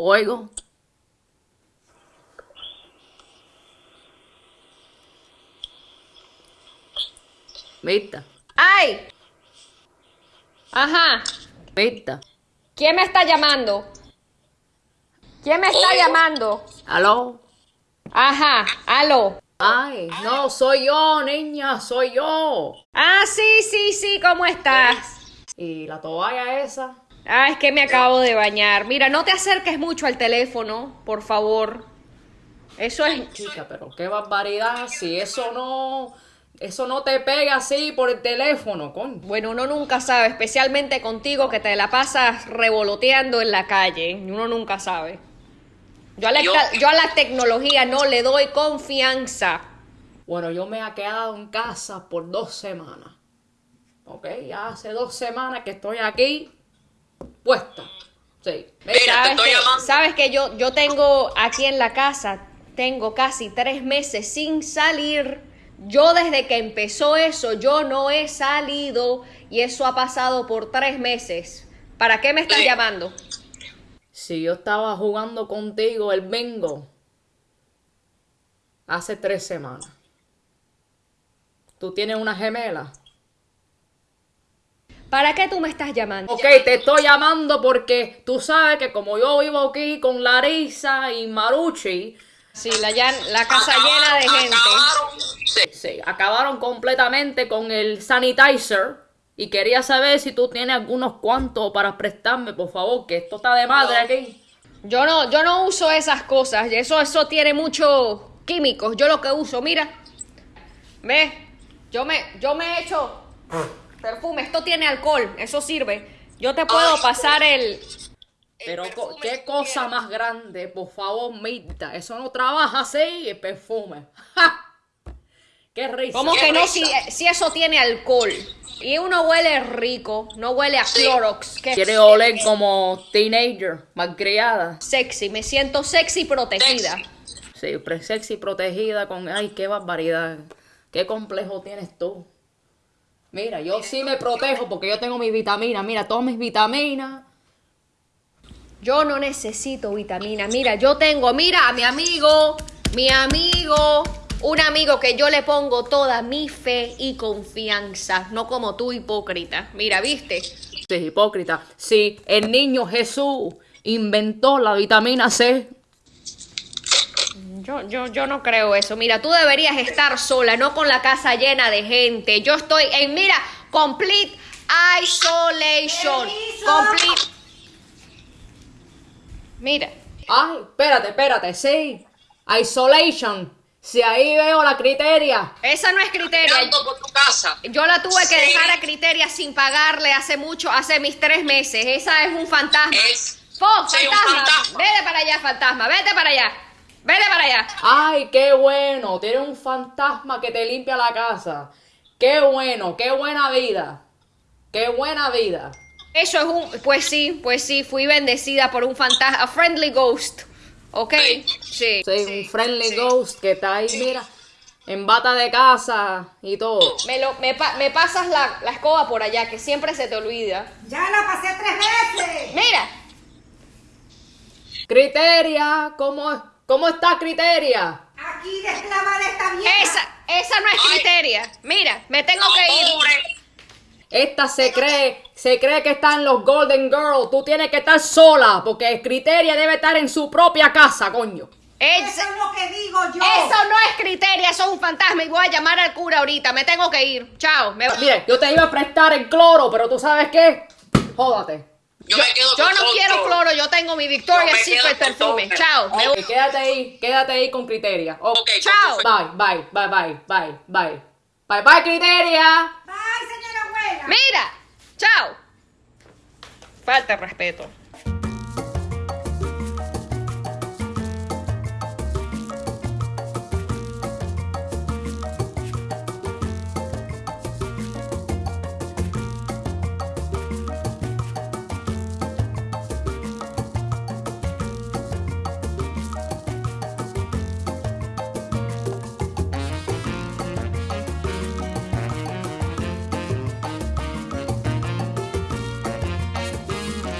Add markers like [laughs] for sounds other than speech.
Oigo. Vista, ¡Ay! Ajá. vista. ¿Quién me está llamando? ¿Quién me está llamando? ¿Aló? Ajá, aló. Ay, no, soy yo, niña, soy yo. Ah, sí, sí, sí, ¿cómo estás? ¿Y la toalla esa? Ah, es que me acabo de bañar. Mira, no te acerques mucho al teléfono, por favor. Eso es... Chica, pero qué barbaridad, si eso no... Eso no te pega así por el teléfono, coño. Bueno, uno nunca sabe, especialmente contigo que te la pasas revoloteando en la calle. Uno nunca sabe. Yo a la, Yo- yo a la tecnología no le doy confianza. Bueno, yo me he quedado en casa por dos semanas. Ok, ya hace dos semanas que estoy aquí puesta. Sí. Mira, te ¿Sabes estoy que, llamando. sabes que yo, yo tengo aquí en la casa, tengo casi tres meses sin salir. Yo desde que empezó eso, yo no he salido y eso ha pasado por tres meses. ¿Para qué me estás Sí. llamando? Si yo estaba jugando contigo el bingo hace tres semanas. ¿Tú tienes una gemela? ¿Para qué tú me estás llamando? Ok, te estoy llamando porque tú sabes que como yo vivo aquí con Larisa y Maruchi, Sí, la, casa llena de gente. Acabaron. Sí. sí, acabaron completamente con el sanitizer y quería saber si tú tienes algunos cuantos para prestarme, por favor, que esto está de madre aquí. Yo no, yo no uso esas cosas. Eso, eso tiene muchos químicos. Yo lo que uso, mira. Ve, yo me, yo me he hecho perfume. Esto tiene alcohol. Eso sirve. Yo te puedo Ay. pasar el. Pero El co- perfume qué cosa más grande, por favor, Mirta. Eso no trabaja así, el perfume. [laughs] ¡Ja! ¡Qué risa! ¿Cómo Qué que no? Si, si eso tiene alcohol. Y uno huele rico. No huele a Sí. Clorox. Que Quiere oler como teenager, malcriada. sexy. Me siento sexy y protegida. Sexy. Sí, pre- sexy, protegida con... Ay, qué barbaridad. Qué complejo tienes tú. Mira, yo sí me protejo porque yo tengo mis vitaminas. Mira, todas mis vitaminas. Yo no necesito vitamina. Mira, yo tengo, mira, a mi amigo, mi amigo, un amigo que yo le pongo toda mi fe y confianza, no como tú hipócrita. Mira, ¿viste? Sí, hipócrita. Sí, el niño Jesús inventó la vitamina C. Yo, yo, yo no creo eso. Mira, tú deberías estar sola, no con la casa llena de gente. Yo estoy en, mira, complete isolation. Complete. Mira. Ay, espérate, espérate, sí. Isolation. Si ahí veo la criteria. Esa no es criteria. Ando por tu casa. Yo la tuve que dejar a Criteria sin pagarle hace mucho, hace mis tres meses. Esa es un fantasma. Es. ¡Po, sí, un fantasma! fantasma. Vete para allá, fantasma. Vete para allá. Vete para allá. Ay, qué bueno. Tiene un fantasma que te limpia la casa. Qué bueno, qué buena vida. Qué buena vida. Eso es un... Pues sí, pues sí. Fui bendecida por un fantasma. A friendly ghost. ¿Ok? Sí. Sí, un friendly ghost que está ahí, mira, en bata de casa y todo. Me, lo, me, pa- me pasas la, la escoba por allá, que siempre se te olvida. Ya la pasé tres veces. Mira. Criteria, ¿cómo, cómo está Criteria? Aquí de esclava de esta vieja. Esa, esa no es Ay. Criteria. Mira, me tengo No, que ir. pobre. Esta se cree, se cree que está en los Golden Girls. Tú tienes que estar sola, porque Criteria debe estar en su propia casa, coño. Esa- Eso es lo que digo yo. Eso no es criterio, eso es un fantasma y voy a llamar al cura ahorita. Me tengo que ir. Chao. Me... Mire, yo te iba a prestar el cloro, pero tú sabes qué, jódate. Yo, me quedo Yo con no todo. quiero cloro, yo tengo mi me Secret perfume. todo. Chao. Ok, quédate ahí, quédate ahí con Criteria. Ok. Ok, Chao. Bye, bye, bye, bye, bye, bye. Bye, bye, Criteria. Bye, señora abuela. Mira. Chao. Falta respeto.